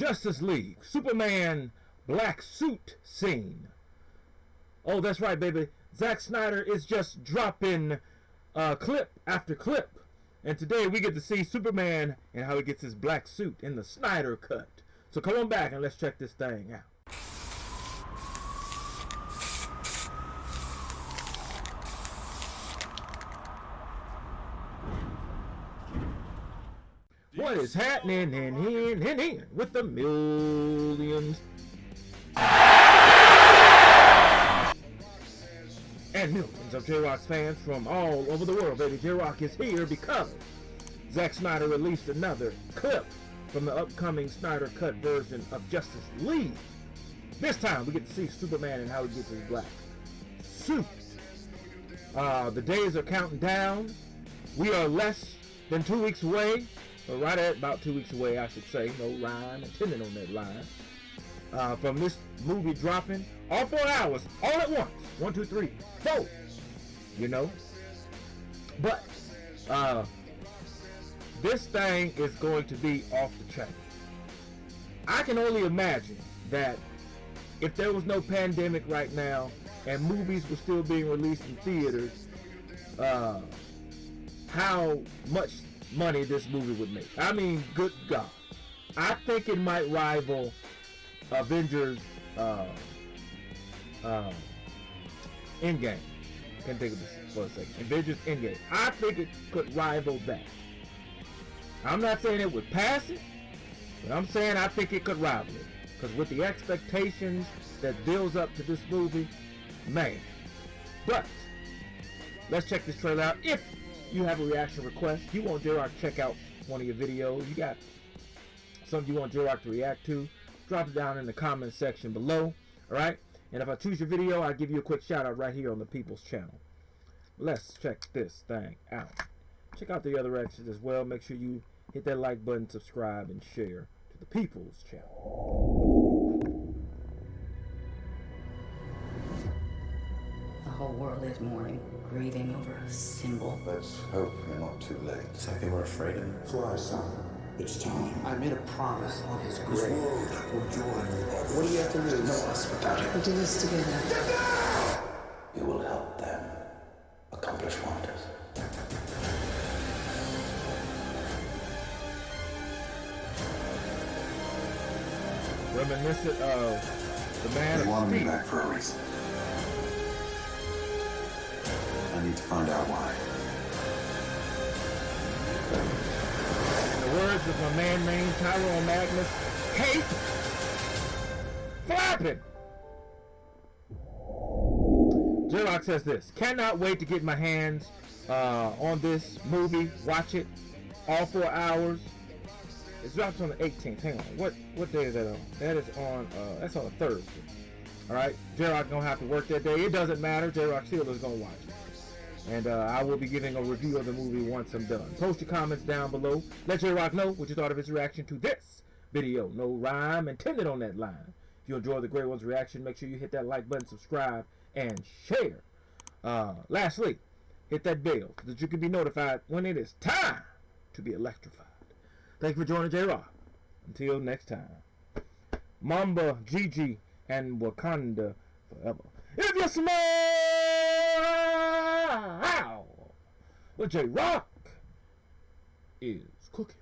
Justice League, Superman black suit scene. Oh, that's right, baby. Zack Snyder is just dropping uh, clip after clip. And today we get to see Superman and how he gets his black suit in the Snyder cut. So come on back and let's check this thing out. What is happening in, in, in with the millions and millions of J-Rock's fans from all over the world, baby. J-Rock is here because Zack Snyder released another clip from the upcoming Snyder Cut version of Justice League. This time we get to see Superman and how he gets his black suit. Uh, the days are counting down. We are less than two weeks away, right at about two weeks away, I should say. No rhyme intended on that line. Uh, from this movie dropping, all four hours, all at once. One, two, three, four. You know? But, uh, this thing is going to be off the track. I can only imagine that if there was no pandemic right now and movies were still being released in theaters, uh, how much money this movie would make. I mean, good God. I think it might rival Avengers uh, uh, Endgame. Can't think of this for a second. Avengers Endgame. I think it could rival that. I'm not saying it would pass it, but I'm saying I think it could rival it. Because with the expectations that builds up to this movie, man. But let's check this trailer out. If you have a reaction request, you want J-Rock check out one of your videos, you got something you want J-Rock to react to, drop it down in the comment section below. Alright? And if I choose your video, I'll give you a quick shout out right here on the People's channel. Let's check this thing out. Check out the other reactions as well. Make sure you hit that like button, subscribe, and share to the People's channel. Whole world is mourning, grieving over a symbol. Let's hope you're not too late. It's like they were afraid of me. Fly, son. It's time. I made a promise on his grave. This grave. world will join What do you have to lose? No, us without it. We'll do this together. You will help them accomplish wonders. Reminiscent of the Man They of wanted me back for a reason. Need to find out why. In the words of my man named Tyrone Magnus, Cape Flapping. J-Rock says this, cannot wait to get my hands uh, on this movie, watch it, all four hours. It drops on the 18th. Hang on, what what day is that on? That is on, uh, that's on a Thursday. All right, J-Rock gonna have to work that day. It doesn't matter. J-Rock still is gonna watch it. And uh, I will be giving a review of the movie once I'm done. Post your comments down below. Let J-Rock know what you thought of his reaction to this video. No rhyme intended on that line. If you enjoyed the Great One's reaction, make sure you hit that like button, subscribe, and share. Uh, lastly, hit that bell so that you can be notified when it is time to be electrified. Thank you for joining J-Rock. Until next time. Mamba, Gigi, and Wakanda forever. If you smile, well, J Rock is cooking.